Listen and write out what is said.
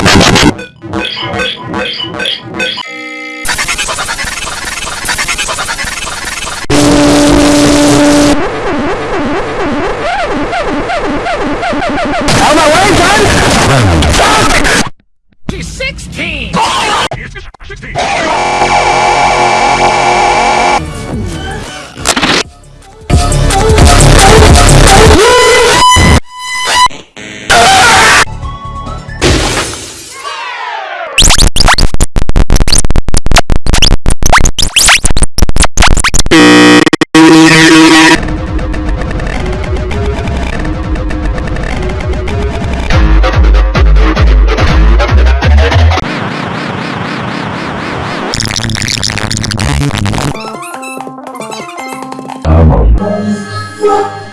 Out of my way, son! Amor.